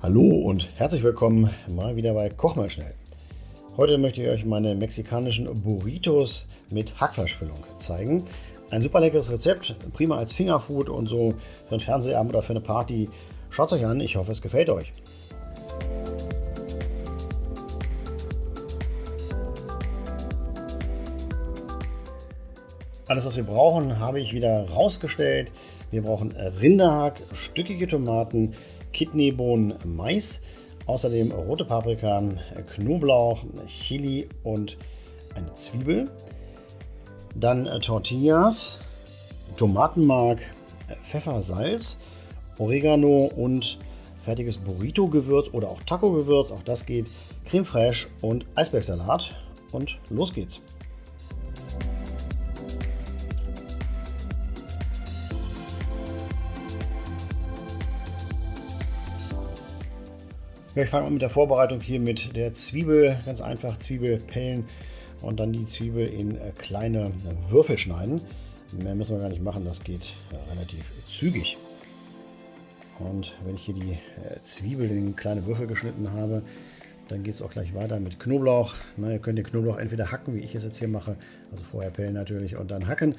Hallo und herzlich willkommen mal wieder bei Koch mal schnell. Heute möchte ich euch meine mexikanischen Burritos mit Hackfleischfüllung zeigen. Ein super leckeres Rezept, prima als Fingerfood und so für einen Fernsehabend oder für eine Party. Schaut es euch an, ich hoffe es gefällt euch. Alles, was wir brauchen, habe ich wieder rausgestellt. Wir brauchen Rinderhack, stückige Tomaten, Kidneybohnen, Mais, außerdem rote Paprika, Knoblauch, Chili und eine Zwiebel. Dann Tortillas, Tomatenmark, Pfeffer, Salz, Oregano und fertiges Burrito-Gewürz oder auch Taco-Gewürz, auch das geht, Creme fraiche und Eisbergsalat. Und los geht's! Ich fange an mit der Vorbereitung hier mit der Zwiebel. Ganz einfach Zwiebel pellen und dann die Zwiebel in äh, kleine Würfel schneiden. Mehr müssen wir gar nicht machen, das geht äh, relativ zügig. Und wenn ich hier die äh, Zwiebel in kleine Würfel geschnitten habe, dann geht es auch gleich weiter mit Knoblauch. Na, ihr könnt den Knoblauch entweder hacken, wie ich es jetzt hier mache, also vorher pellen natürlich und dann hacken.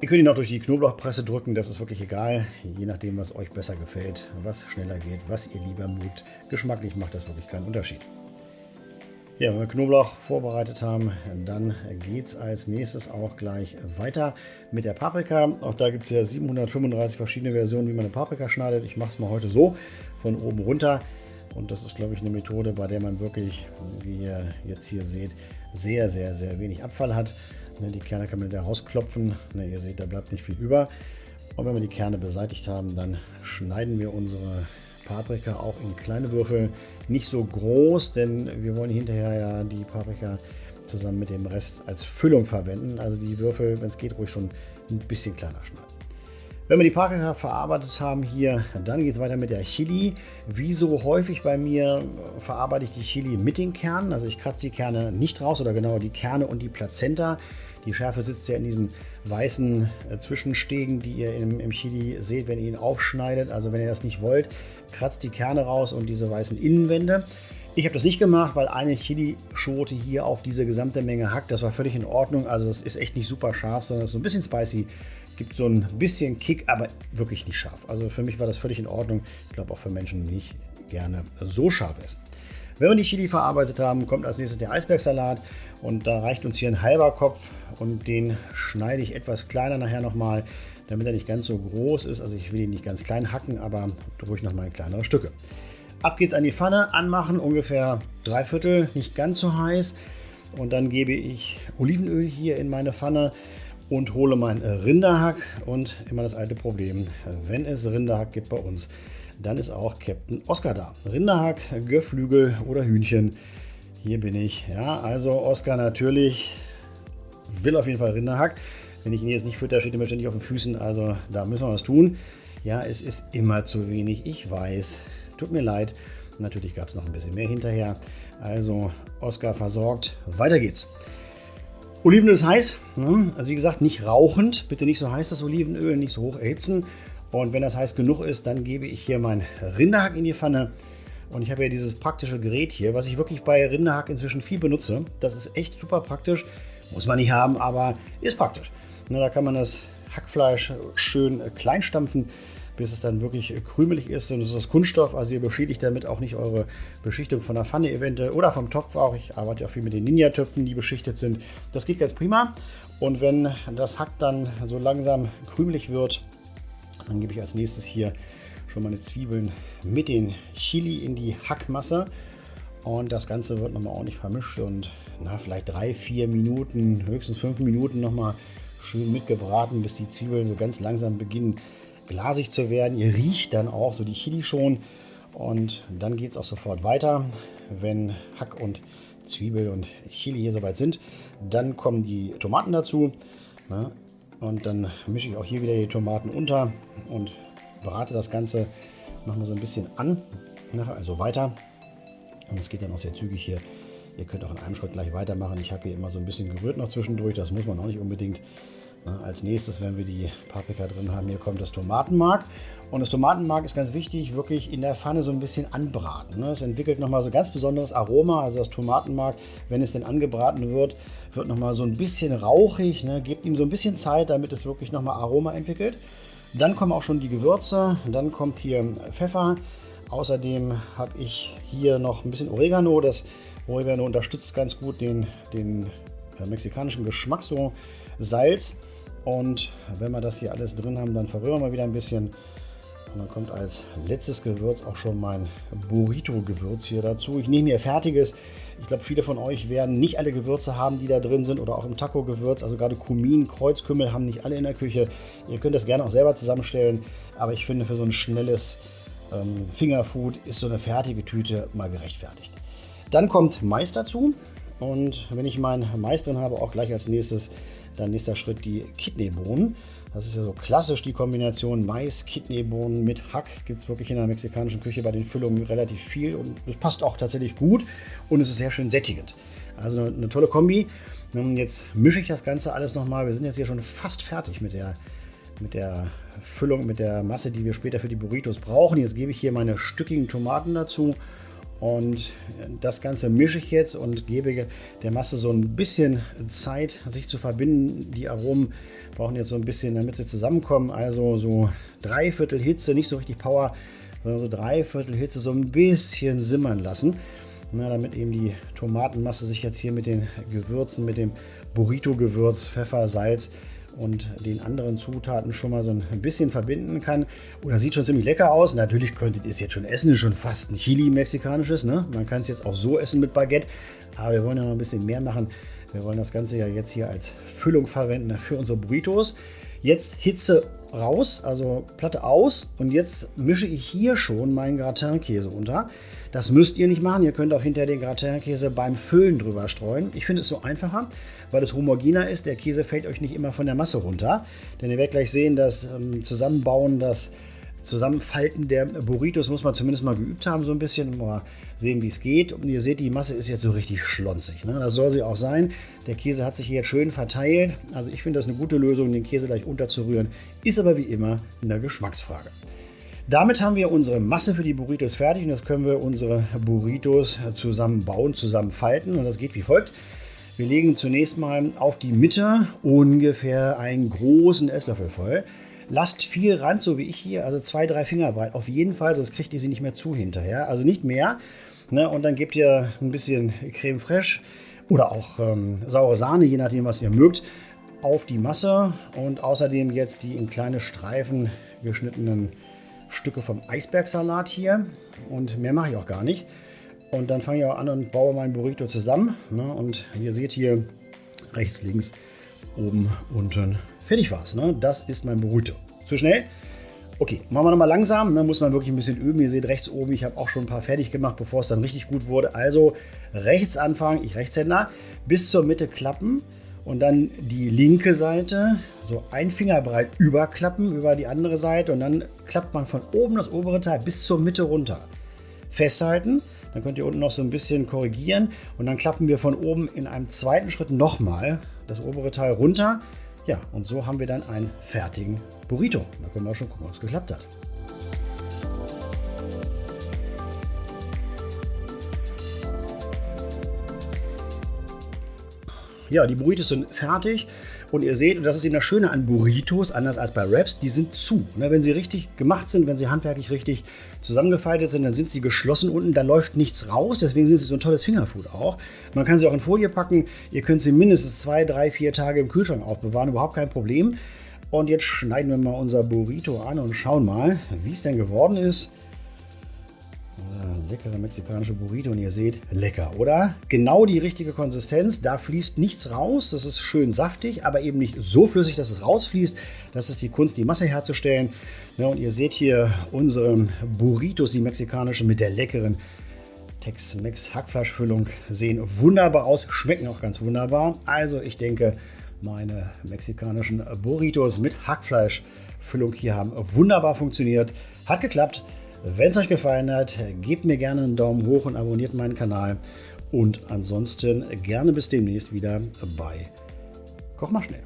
Ihr könnt ihn auch durch die Knoblauchpresse drücken, das ist wirklich egal, je nachdem, was euch besser gefällt, was schneller geht, was ihr lieber mögt. Geschmacklich macht das wirklich keinen Unterschied. Ja, wenn wir Knoblauch vorbereitet haben, dann geht es als nächstes auch gleich weiter mit der Paprika. Auch da gibt es ja 735 verschiedene Versionen, wie man eine Paprika schneidet. Ich mache es mal heute so, von oben runter. Und das ist, glaube ich, eine Methode, bei der man wirklich, wie ihr jetzt hier seht, sehr, sehr, sehr wenig Abfall hat. Ne, die Kerne kann man wieder rausklopfen. Ne, ihr seht, da bleibt nicht viel über. Und wenn wir die Kerne beseitigt haben, dann schneiden wir unsere Paprika auch in kleine Würfel. Nicht so groß, denn wir wollen hinterher ja die Paprika zusammen mit dem Rest als Füllung verwenden. Also die Würfel, wenn es geht, ruhig schon ein bisschen kleiner schneiden. Wenn wir die Paprika verarbeitet haben hier, dann geht es weiter mit der Chili. Wie so häufig bei mir verarbeite ich die Chili mit den Kernen. Also ich kratze die Kerne nicht raus oder genauer die Kerne und die Plazenta. Die Schärfe sitzt ja in diesen weißen äh, Zwischenstegen, die ihr im, im Chili seht, wenn ihr ihn aufschneidet. Also wenn ihr das nicht wollt, kratzt die Kerne raus und diese weißen Innenwände. Ich habe das nicht gemacht, weil eine Chilischote hier auf diese gesamte Menge hackt. Das war völlig in Ordnung. Also es ist echt nicht super scharf, sondern es ist so ein bisschen spicy. Gibt so ein bisschen Kick, aber wirklich nicht scharf. Also für mich war das völlig in Ordnung. Ich glaube auch für Menschen, die nicht gerne so scharf essen. Wenn wir die Chili verarbeitet haben, kommt als nächstes der Eisbergsalat. Und da reicht uns hier ein halber Kopf und den schneide ich etwas kleiner nachher nochmal, damit er nicht ganz so groß ist. Also ich will ihn nicht ganz klein hacken, aber ruhig nochmal in kleinere Stücke. Ab geht's an die Pfanne, anmachen, ungefähr drei Viertel, nicht ganz so heiß. Und dann gebe ich Olivenöl hier in meine Pfanne und hole mein Rinderhack. Und immer das alte Problem, wenn es Rinderhack gibt bei uns, dann ist auch Captain Oscar da. Rinderhack, Geflügel oder Hühnchen. Hier bin ich. Ja, also Oscar natürlich will auf jeden Fall Rinderhack. Wenn ich ihn jetzt nicht fütter, steht er mir ständig auf den Füßen. Also da müssen wir was tun. Ja, es ist immer zu wenig. Ich weiß. Tut mir leid. Natürlich gab es noch ein bisschen mehr hinterher. Also Oscar versorgt. Weiter geht's. Olivenöl ist heiß. Ne? Also wie gesagt, nicht rauchend. Bitte nicht so heiß das Olivenöl, nicht so hoch erhitzen. Und wenn das heiß genug ist, dann gebe ich hier mein Rinderhack in die Pfanne. Und ich habe ja dieses praktische Gerät hier, was ich wirklich bei Rinderhack inzwischen viel benutze. Das ist echt super praktisch. Muss man nicht haben, aber ist praktisch. Na, da kann man das Hackfleisch schön klein stampfen, bis es dann wirklich krümelig ist. Und es ist aus Kunststoff, also ihr beschädigt damit auch nicht eure Beschichtung von der Pfanne eventuell oder vom Topf auch. Ich arbeite ja viel mit den Ninja-Töpfen, die beschichtet sind. Das geht ganz prima. Und wenn das Hack dann so langsam krümelig wird, dann gebe ich als nächstes hier schon meine Zwiebeln mit den Chili in die Hackmasse. Und das Ganze wird nochmal ordentlich vermischt und na, vielleicht drei, vier Minuten, höchstens fünf Minuten nochmal schön mitgebraten, bis die Zwiebeln so ganz langsam beginnen glasig zu werden. Ihr riecht dann auch so die Chili schon und dann geht es auch sofort weiter. Wenn Hack und Zwiebel und Chili hier soweit sind, dann kommen die Tomaten dazu. Ne? Und dann mische ich auch hier wieder die Tomaten unter und brate das Ganze nochmal so ein bisschen an, also weiter. Und es geht dann auch sehr zügig hier. Ihr könnt auch in einem Schritt gleich weitermachen. Ich habe hier immer so ein bisschen gerührt noch zwischendurch, das muss man auch nicht unbedingt. Als nächstes, wenn wir die Paprika drin haben, hier kommt das Tomatenmark. Und das Tomatenmark ist ganz wichtig, wirklich in der Pfanne so ein bisschen anbraten. Es entwickelt nochmal so ein ganz besonderes Aroma. Also das Tomatenmark, wenn es denn angebraten wird, wird nochmal so ein bisschen rauchig. Ne? Gebt ihm so ein bisschen Zeit, damit es wirklich nochmal Aroma entwickelt. Dann kommen auch schon die Gewürze. Dann kommt hier Pfeffer. Außerdem habe ich hier noch ein bisschen Oregano. Das Oregano unterstützt ganz gut den, den äh, mexikanischen Geschmack. So Salz. Und wenn wir das hier alles drin haben, dann verrühren wir wieder ein bisschen. Und dann kommt als letztes Gewürz auch schon mein Burrito-Gewürz hier dazu. Ich nehme hier fertiges. Ich glaube, viele von euch werden nicht alle Gewürze haben, die da drin sind oder auch im Taco-Gewürz. Also gerade Kumin, Kreuzkümmel haben nicht alle in der Küche. Ihr könnt das gerne auch selber zusammenstellen. Aber ich finde, für so ein schnelles ähm, Fingerfood ist so eine fertige Tüte mal gerechtfertigt. Dann kommt Mais dazu. Und wenn ich meinen Mais drin habe, auch gleich als nächstes dann nächster Schritt die Kidneybohnen. Das ist ja so klassisch die Kombination Mais, Kidneybohnen mit Hack. Gibt es wirklich in der mexikanischen Küche bei den Füllungen relativ viel und es passt auch tatsächlich gut und es ist sehr schön sättigend. Also eine, eine tolle Kombi. Jetzt mische ich das Ganze alles nochmal. Wir sind jetzt hier schon fast fertig mit der, mit der Füllung, mit der Masse, die wir später für die Burritos brauchen. Jetzt gebe ich hier meine stückigen Tomaten dazu und das Ganze mische ich jetzt und gebe der Masse so ein bisschen Zeit, sich zu verbinden. Die Aromen brauchen jetzt so ein bisschen, damit sie zusammenkommen. Also so Dreiviertel Hitze, nicht so richtig Power, sondern so Dreiviertel Hitze so ein bisschen simmern lassen. Na, damit eben die Tomatenmasse sich jetzt hier mit den Gewürzen, mit dem Burrito-Gewürz, Pfeffer, Salz und den anderen Zutaten schon mal so ein bisschen verbinden kann. Oder sieht schon ziemlich lecker aus. Natürlich könntet ihr es jetzt schon essen, ist schon fast ein Chili mexikanisches. Ne? Man kann es jetzt auch so essen mit Baguette, aber wir wollen ja noch ein bisschen mehr machen. Wir wollen das Ganze ja jetzt hier als Füllung verwenden für unsere Burritos. Jetzt Hitze raus, also Platte aus und jetzt mische ich hier schon meinen Gratinkäse unter. Das müsst ihr nicht machen, ihr könnt auch hinter den Gratinkäse beim Füllen drüber streuen. Ich finde es so einfacher, weil es homogener ist. Der Käse fällt euch nicht immer von der Masse runter, denn ihr werdet gleich sehen, dass ähm, Zusammenbauen, das Zusammenfalten der Burritos muss man zumindest mal geübt haben, so ein bisschen, mal sehen, wie es geht. Und ihr seht, die Masse ist jetzt so richtig schlonzig. Ne? Das soll sie auch sein. Der Käse hat sich hier jetzt schön verteilt. Also ich finde das eine gute Lösung, den Käse gleich unterzurühren. Ist aber wie immer eine Geschmacksfrage. Damit haben wir unsere Masse für die Burritos fertig und jetzt können wir unsere Burritos zusammenbauen, zusammenfalten und das geht wie folgt. Wir legen zunächst mal auf die Mitte ungefähr einen großen Esslöffel voll. Lasst viel Rand, so wie ich hier, also zwei, drei Finger breit. Auf jeden Fall, sonst kriegt ihr sie nicht mehr zu hinterher. Also nicht mehr. Ne? Und dann gebt ihr ein bisschen Creme fraiche oder auch ähm, saure Sahne, je nachdem, was ihr mögt, auf die Masse. Und außerdem jetzt die in kleine Streifen geschnittenen Stücke vom Eisbergsalat hier. Und mehr mache ich auch gar nicht. Und dann fange ich auch an und baue meinen Burrito zusammen. Ne? Und ihr seht hier rechts, links, oben, unten Fertig war's. Ne? Das ist mein Burrito. Zu schnell? Okay, machen wir nochmal langsam. Da ne? muss man wirklich ein bisschen üben. Ihr seht rechts oben, ich habe auch schon ein paar fertig gemacht, bevor es dann richtig gut wurde. Also rechts anfangen, ich Rechtshänder, bis zur Mitte klappen und dann die linke Seite so ein Finger breit überklappen über die andere Seite und dann klappt man von oben das obere Teil bis zur Mitte runter. Festhalten, dann könnt ihr unten noch so ein bisschen korrigieren und dann klappen wir von oben in einem zweiten Schritt nochmal das obere Teil runter ja, und so haben wir dann einen fertigen Burrito. Da können wir auch schon gucken, ob es geklappt hat. Ja, die Burritos sind fertig. Und ihr seht, und das ist eben das Schöne an Burritos, anders als bei Wraps, die sind zu. Ne, wenn sie richtig gemacht sind, wenn sie handwerklich richtig zusammengefaltet sind, dann sind sie geschlossen unten, da läuft nichts raus. Deswegen sind sie so ein tolles Fingerfood auch. Man kann sie auch in Folie packen. Ihr könnt sie mindestens zwei, drei, vier Tage im Kühlschrank aufbewahren, überhaupt kein Problem. Und jetzt schneiden wir mal unser Burrito an und schauen mal, wie es denn geworden ist leckere mexikanische Burrito und ihr seht, lecker, oder? Genau die richtige Konsistenz, da fließt nichts raus, das ist schön saftig, aber eben nicht so flüssig, dass es rausfließt. Das ist die Kunst, die Masse herzustellen. Ja, und ihr seht hier unsere Burritos, die mexikanischen, mit der leckeren Tex-Mex Hackfleischfüllung sehen wunderbar aus, schmecken auch ganz wunderbar. Also ich denke, meine mexikanischen Burritos mit Hackfleischfüllung hier haben wunderbar funktioniert. Hat geklappt. Wenn es euch gefallen hat, gebt mir gerne einen Daumen hoch und abonniert meinen Kanal. Und ansonsten gerne bis demnächst wieder bei Koch mal schnell.